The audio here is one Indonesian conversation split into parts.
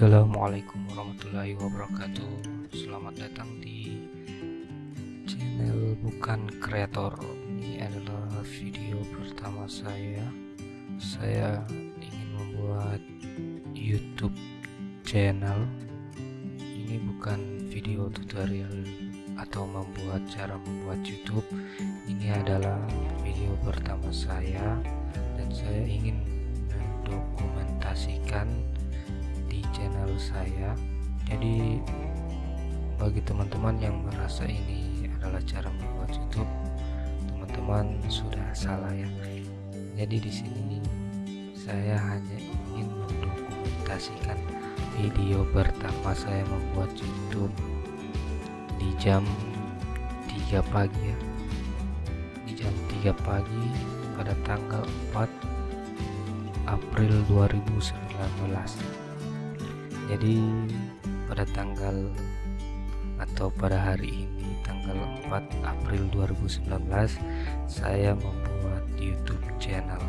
Assalamualaikum warahmatullahi wabarakatuh. Selamat datang di channel bukan kreator. Ini adalah video pertama saya. Saya ingin membuat youtube channel. Ini bukan video tutorial atau membuat cara membuat youtube. Ini adalah video pertama saya. Dan saya ingin mendokumentasikan channel saya. Jadi bagi teman-teman yang merasa ini adalah cara membuat YouTube teman-teman sudah salah ya. Jadi di sini saya hanya ingin mendokumentasikan video pertama saya membuat YouTube di jam 3 pagi ya. Di jam 3 pagi pada tanggal 4 April 2019 jadi pada tanggal atau pada hari ini tanggal 4 April 2019 saya membuat YouTube channel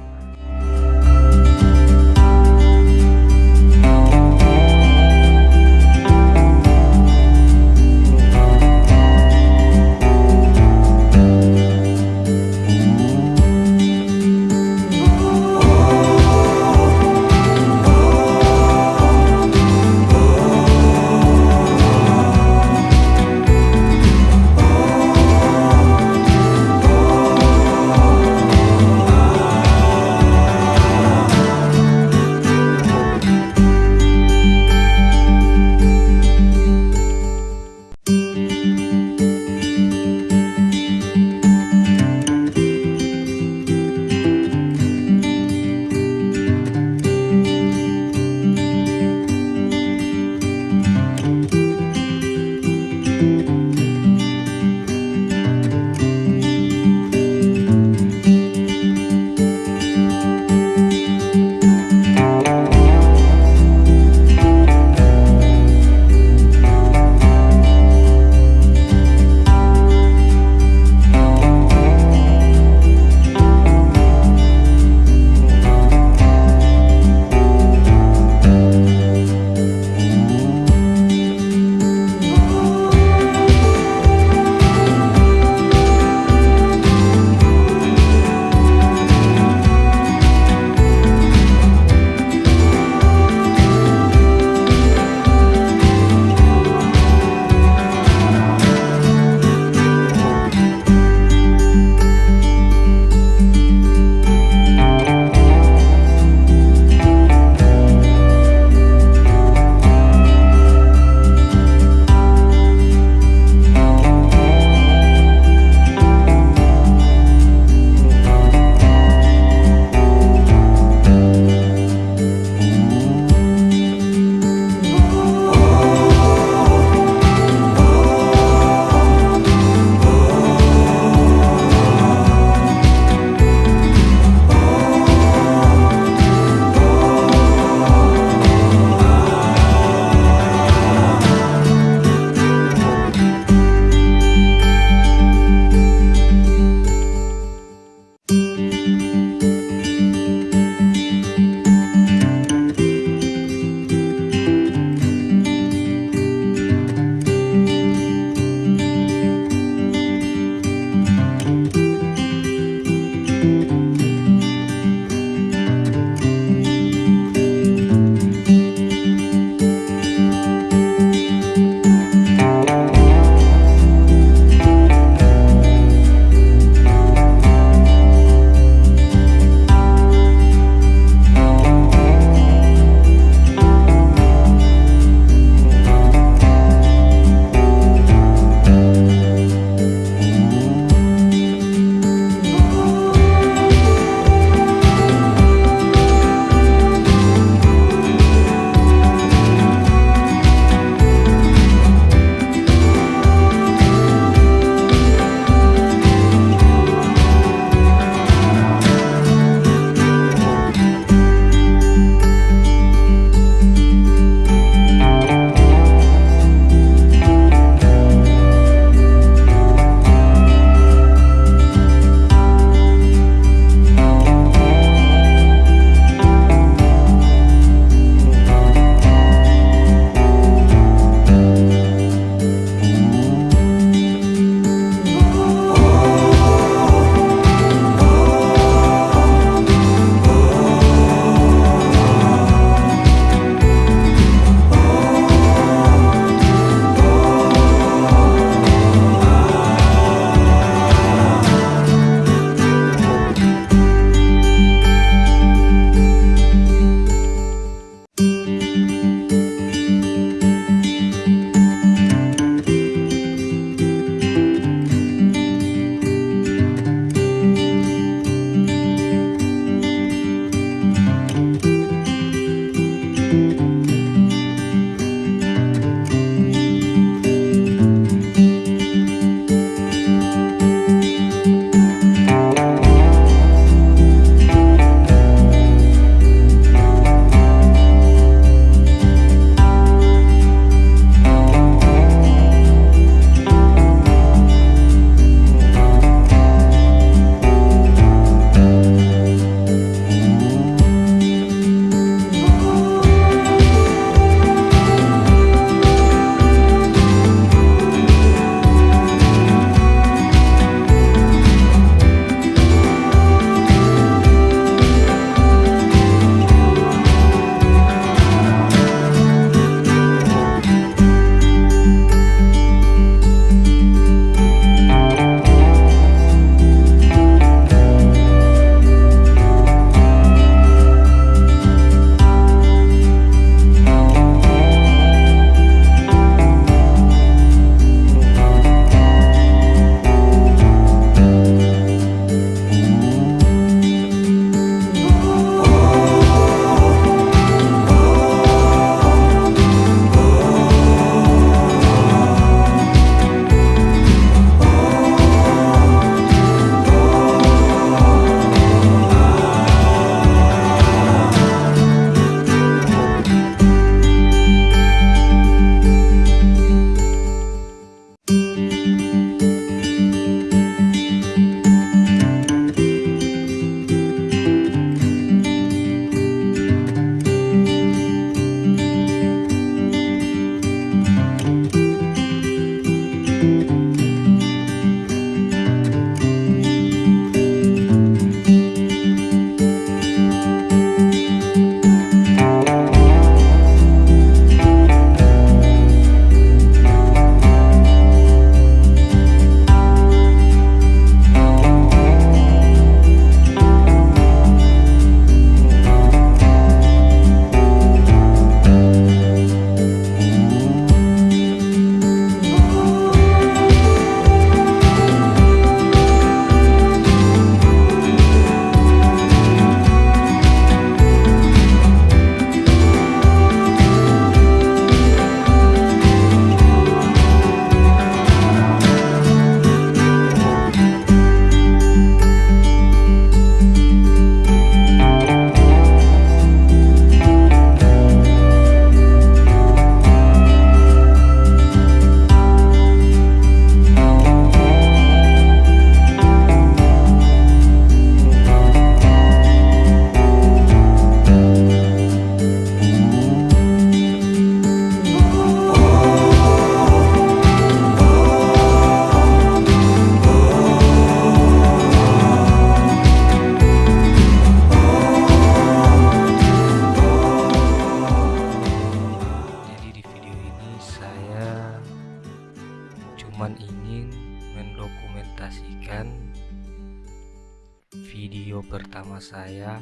saya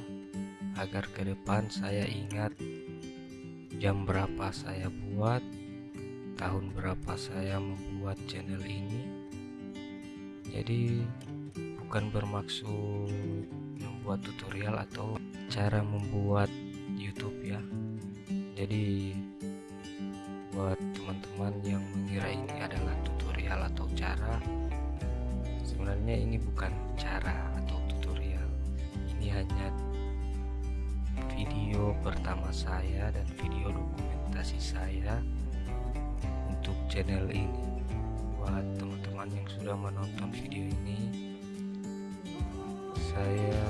agar ke depan saya ingat jam berapa saya buat tahun berapa saya membuat channel ini. Jadi bukan bermaksud membuat tutorial atau cara membuat YouTube ya. Jadi buat teman-teman yang mengira ini adalah tutorial atau cara sebenarnya ini bukan saya dan video dokumentasi saya untuk channel ini. Buat teman-teman yang sudah menonton video ini saya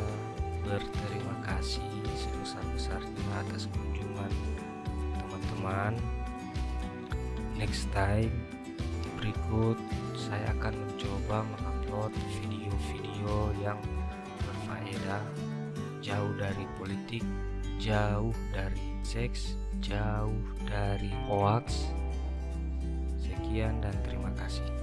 berterima kasih sebesar-besarnya atas kunjungan teman-teman. Next time berikut saya akan mencoba mengupload video-video yang berfaedah jauh dari politik jauh dari seks jauh dari hoax. Sekian dan terima kasih